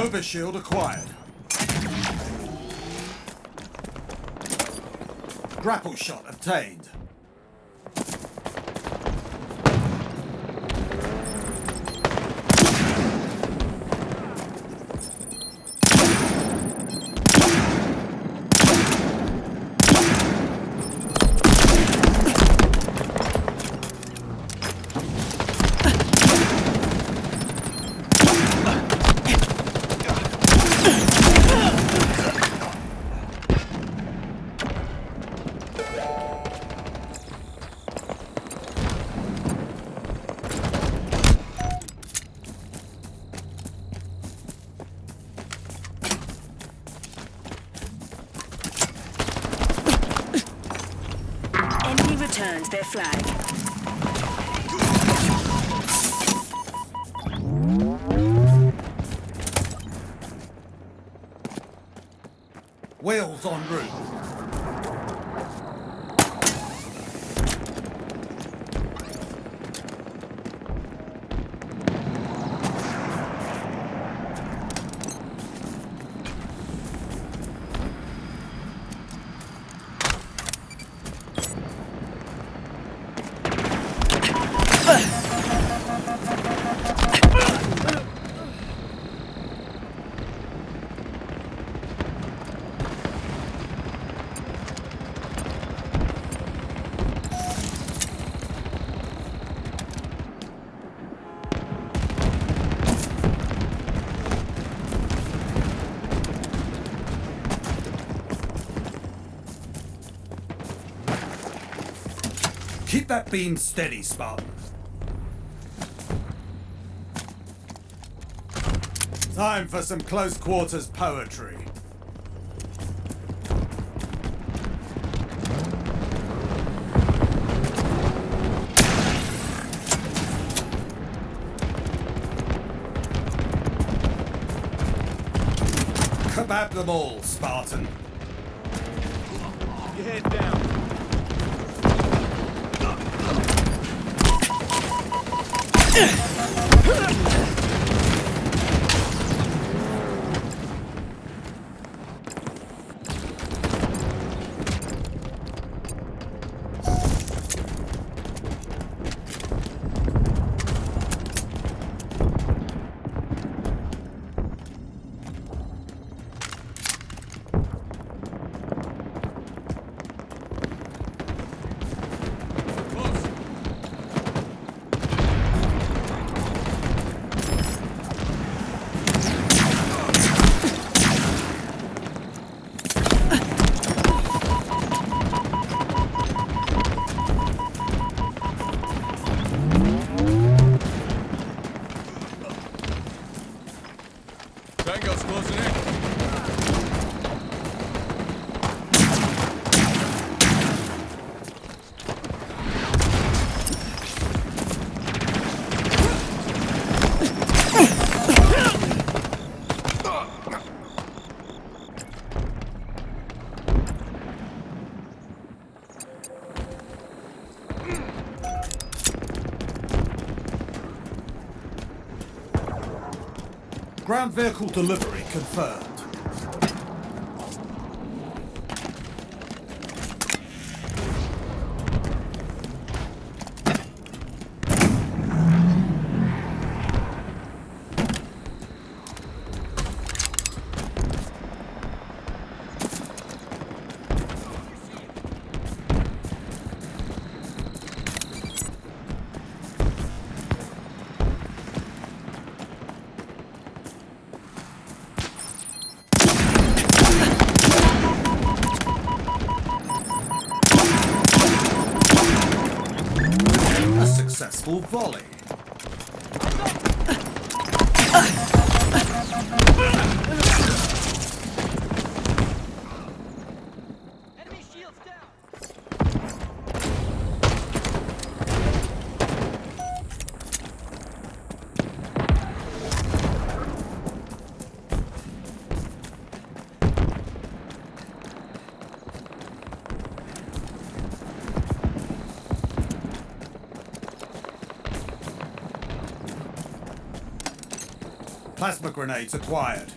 Overshield acquired. Grapple shot obtained. Wheels en route. That beam steady, Spartan. Time for some close quarters poetry. Kebab them all, Spartan. Your head down. In. Ground vehicle delivery confirmed. Volley. Plasma grenades acquired.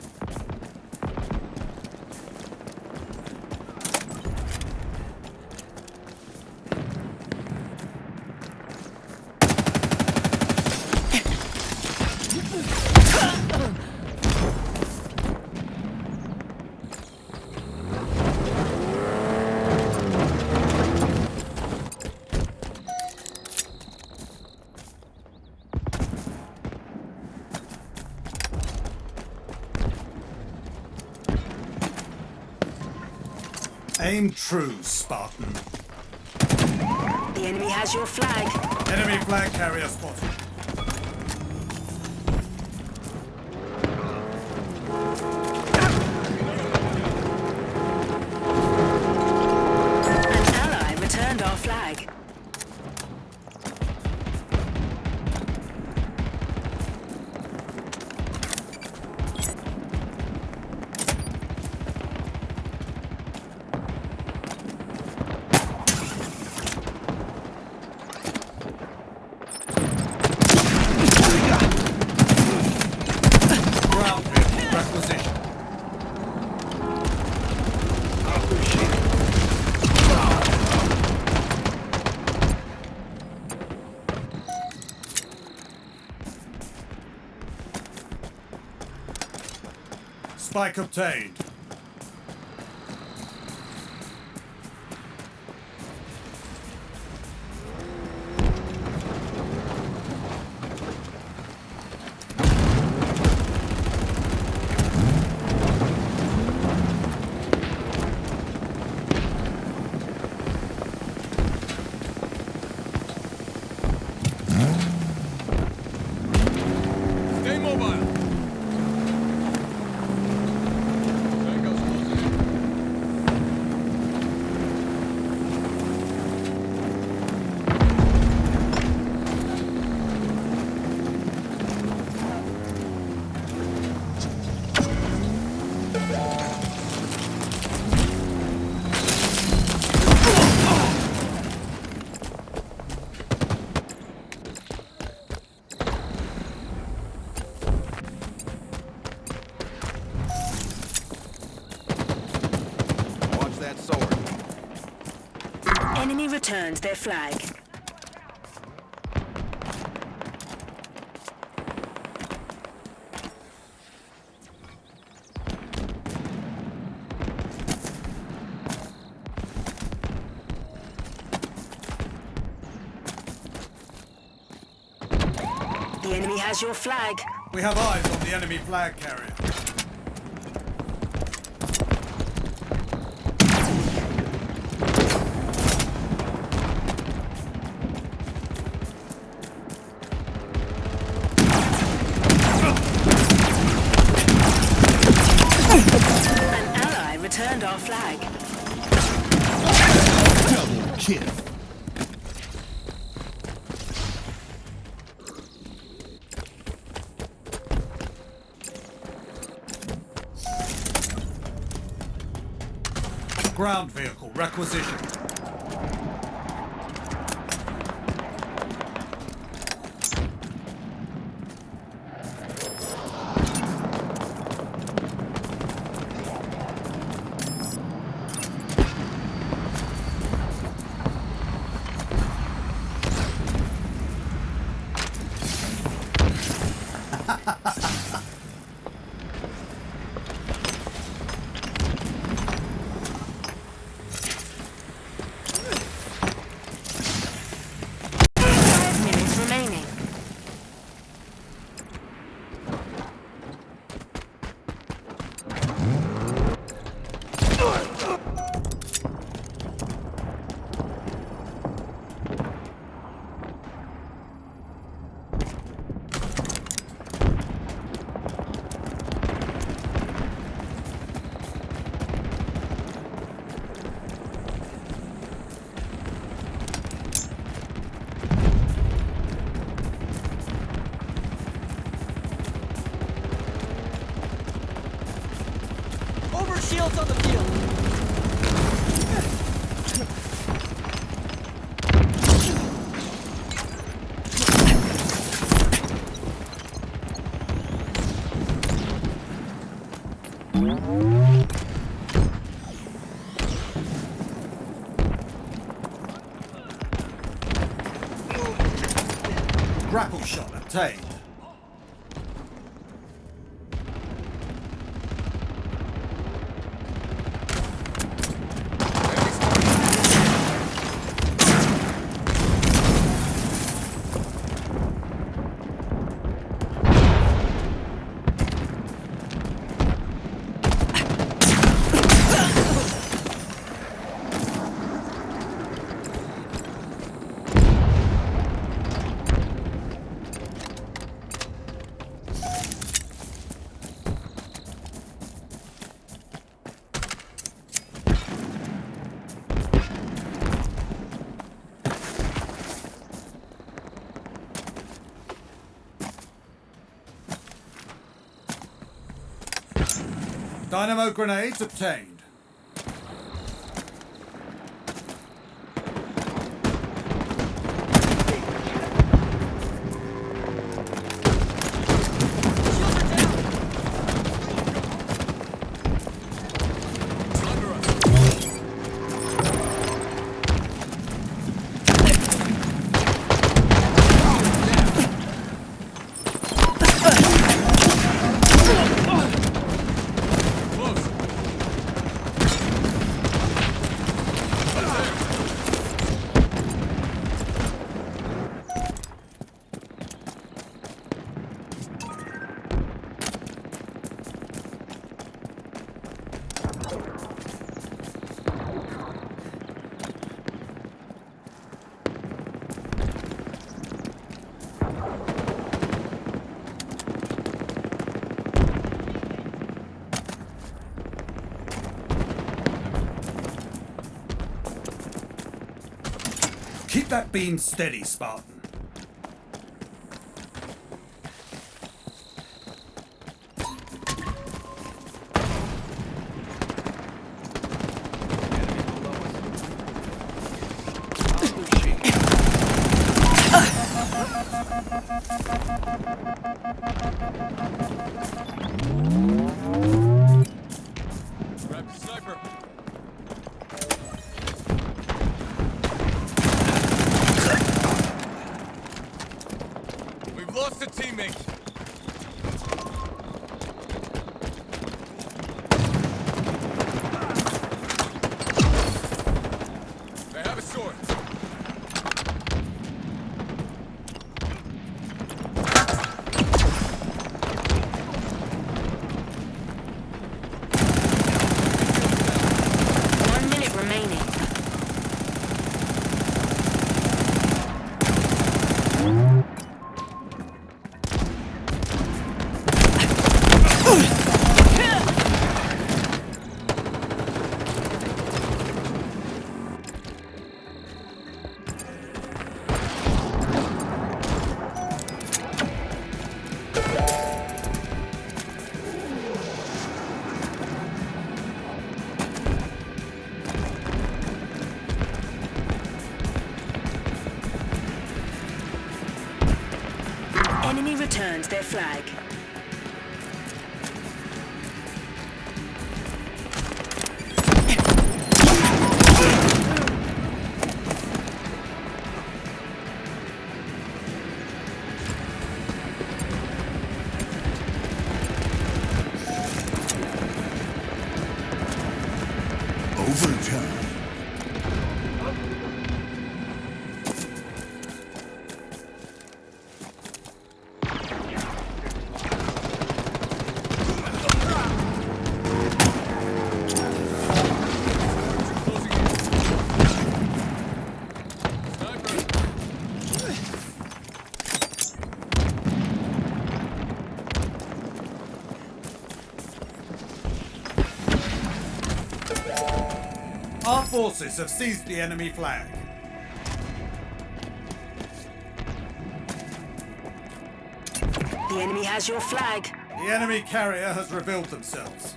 Aim true, Spartan. The enemy has your flag. Enemy flag carrier spotted. An ally returned our flag. Spike obtained. Their flag. The enemy has your flag. We have eyes on the enemy flag carrier. Ally returned our flag. Double kill. Ground vehicle requisition. Shields on the field. Grapple shot obtained. Dynamo grenades obtained. That beam steady, Spartan. Enemy returns their flag. Forces have seized the enemy flag. The enemy has your flag. The enemy carrier has revealed themselves.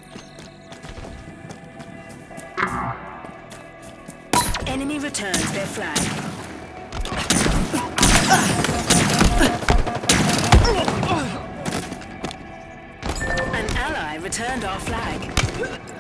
Enemy returns their flag. An ally returned our flag.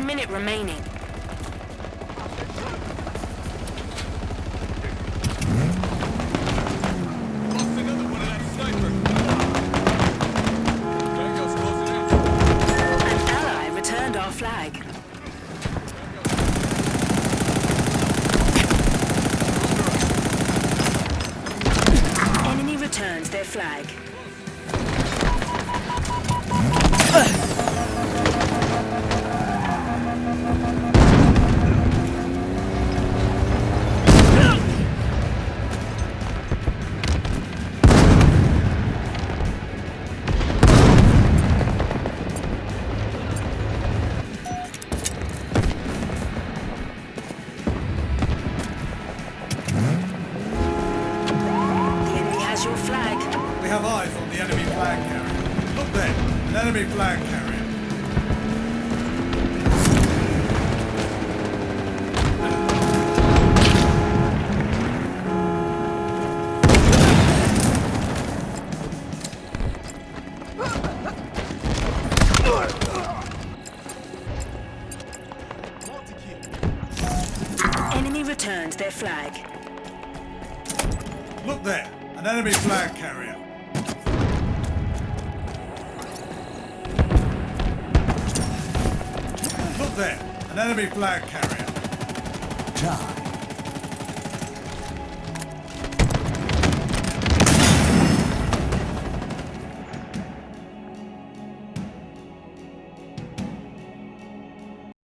One minute remaining. flag. Look there, an enemy flag carrier. Look there, an enemy flag carrier. Charge.